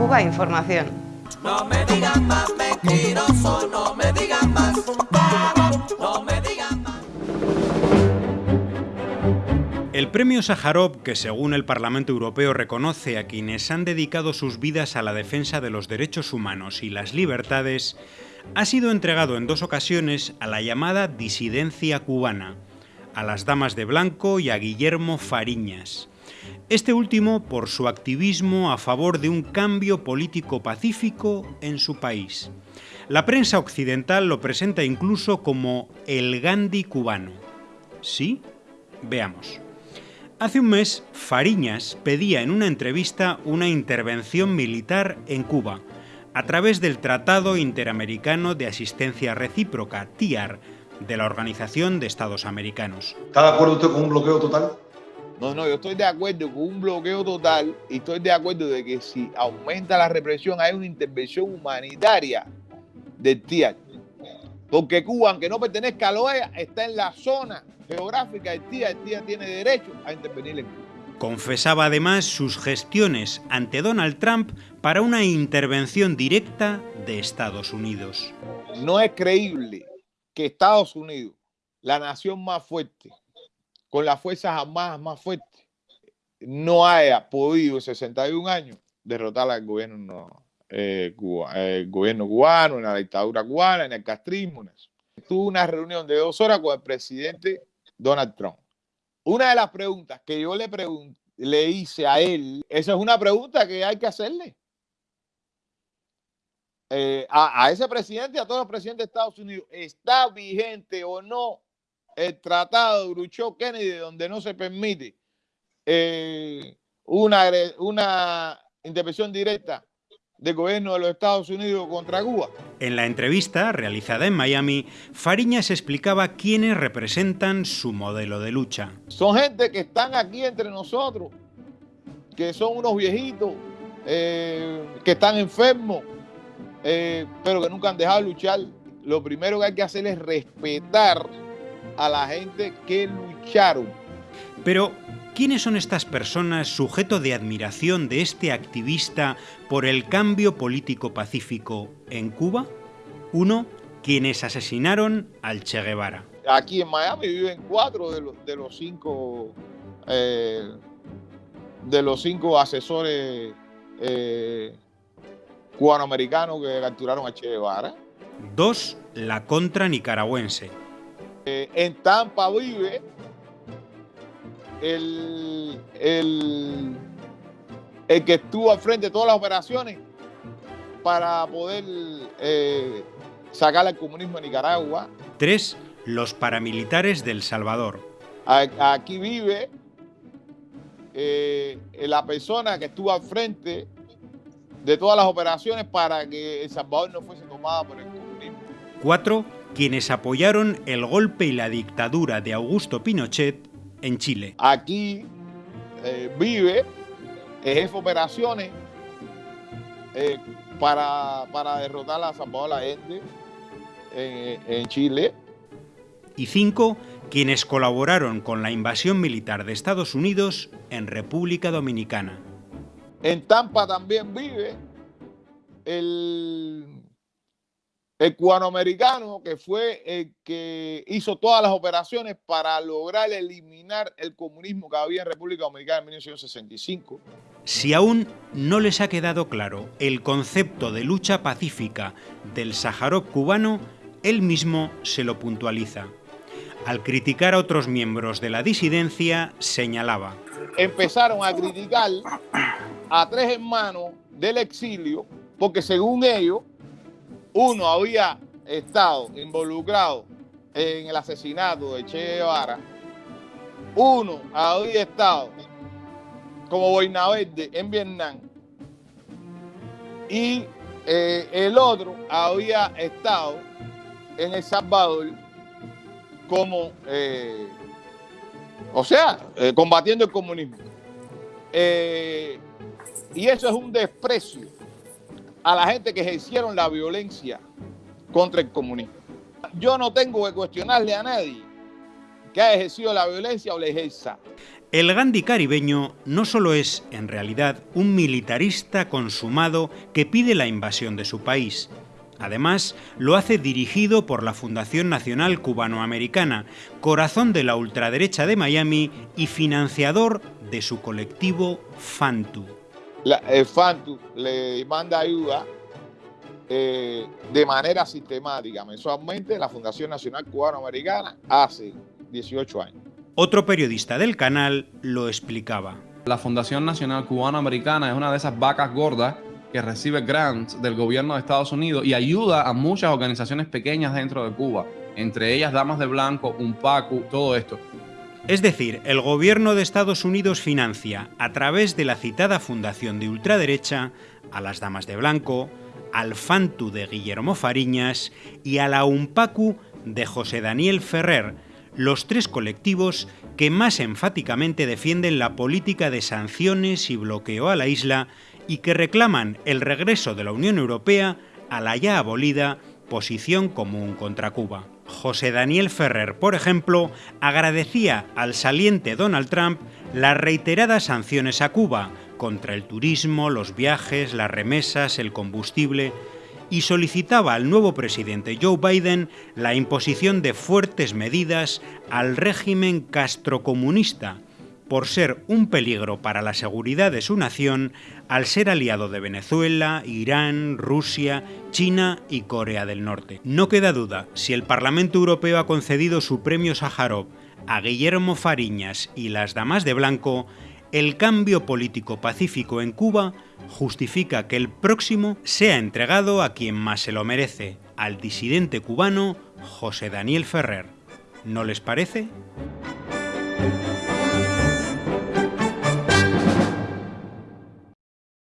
Cuba Información. No me digan más mentiroso, no me digan más, no me digan más. El premio Sájarov, que según el Parlamento Europeo reconoce a quienes han dedicado sus vidas a la defensa de los derechos humanos y las libertades, ha sido entregado en dos ocasiones a la llamada disidencia cubana, a las Damas de Blanco y a Guillermo Fariñas. Este último por su activismo a favor de un cambio político pacífico en su país. La prensa occidental lo presenta incluso como el Gandhi cubano. ¿Sí? Veamos. Hace un mes, Fariñas pedía en una entrevista una intervención militar en Cuba, a través del Tratado Interamericano de Asistencia Recíproca, TIAR, de la Organización de Estados Americanos. ¿Está de acuerdo usted con un bloqueo total? No, no, yo estoy de acuerdo con un bloqueo total y estoy de acuerdo de que si aumenta la represión hay una intervención humanitaria del TIAR. Porque Cuba, aunque no pertenezca a la OEA, está en la zona geográfica del TIAR. El TIAR tiene derecho a intervenir en Cuba. Confesaba además sus gestiones ante Donald Trump para una intervención directa de Estados Unidos. No es creíble que Estados Unidos, la nación más fuerte, con las Fuerzas Armadas más fuertes, no haya podido en 61 años derrotar al gobierno, eh, cuba, el gobierno cubano, en la dictadura cubana, en el castrismo. Tuve una reunión de dos horas con el presidente Donald Trump. Una de las preguntas que yo le, pregun- le hice a él, esa es una pregunta que hay que hacerle. Eh, a, ese presidente a todos los presidentes de Estados Unidos, ¿está vigente o no el tratado de Khrushchev-Kennedy donde no se permite eh, una, una intervención directa del gobierno de los Estados Unidos contra Cuba? En la entrevista realizada en Miami, Fariñas explicaba quiénes representan su modelo de lucha. Son gente que están aquí entre nosotros, que son unos viejitos, eh, que están enfermos, eh, pero que nunca han dejado de luchar. Lo primero que hay que hacer es respetar a la gente que lucharon. Pero, ¿quiénes son estas personas sujeto de admiración de este activista por el cambio político pacífico en Cuba? Uno, quienes asesinaron al Che Guevara. Aquí en Miami viven cuatro de los, de los cinco eh, de los cinco asesores eh, cubanoamericanos que capturaron a Che Guevara. Dos, la contra nicaragüense. Eh, en Tampa vive el, el, el que estuvo al frente de todas las operaciones para poder eh, sacar al comunismo de Nicaragua. Tres, los paramilitares del Salvador. Aquí vive eh, la persona que estuvo al frente de todas las operaciones para que El Salvador no fuese tomada por el comunismo. Cuatro, quienes apoyaron el golpe y la dictadura de Augusto Pinochet en Chile. Aquí eh, vive el jefe de operaciones eh, para, para derrotar a Salvador Allende en, en Chile. Y cinco, quienes colaboraron con la invasión militar de Estados Unidos en República Dominicana. En Tampa también vive el, el cubanoamericano que fue el que hizo todas las operaciones para lograr eliminar el comunismo que había en República Dominicana en 1965. Si aún no les ha quedado claro el concepto de lucha pacífica del Sájarov cubano, él mismo se lo puntualiza. Al criticar a otros miembros de la disidencia, señalaba. Empezaron a criticar a tres hermanos del exilio porque según ellos, uno había estado involucrado en el asesinato de Che Guevara, uno había estado como boina verde en Vietnam y eh, el otro había estado en El Salvador como, eh, o sea, eh, combatiendo el comunismo. Y eso es un desprecio a la gente que ejercieron la violencia contra el comunismo. Yo no tengo que cuestionarle a nadie que ha ejercido la violencia o la ejerza. El Gandhi caribeño no solo es, en realidad, un militarista consumado que pide la invasión de su país, Además, lo hace dirigido por la Fundación Nacional Cubanoamericana, corazón de la ultraderecha de Miami y financiador de su colectivo FANTU. El FANTU le manda ayuda eh, de manera sistemática mensualmente la Fundación Nacional Cubanoamericana hace 18 años. Otro periodista del canal lo explicaba. La Fundación Nacional Cubanoamericana es una de esas vacas gordas que recibe grants del gobierno de Estados Unidos y ayuda a muchas organizaciones pequeñas dentro de Cuba, entre ellas Damas de Blanco, UNPACU, todo esto. Es decir, el gobierno de Estados Unidos financia, a través de la citada fundación de ultraderecha, a las Damas de Blanco, al FANTU de Guillermo Fariñas y a la UNPACU de José Daniel Ferrer, los tres colectivos que más enfáticamente defienden la política de sanciones y bloqueo a la isla y que reclaman el regreso de la Unión Europea a la ya abolida posición común contra Cuba. José Daniel Ferrer, por ejemplo, agradecía al saliente Donald Trump las reiteradas sanciones a Cuba contra el turismo, los viajes, las remesas, el combustible, y solicitaba al nuevo presidente Joe Biden la imposición de fuertes medidas al régimen castrocomunista, por ser un peligro para la seguridad de su nación al ser aliado de Venezuela, Irán, Rusia, China y Corea del Norte. No queda duda, si el Parlamento Europeo ha concedido su premio Sájarov a Guillermo Fariñas y las Damas de Blanco, el cambio político pacífico en Cuba justifica que el próximo sea entregado a quien más se lo merece, al disidente cubano José Daniel Ferrer. ¿No les parece?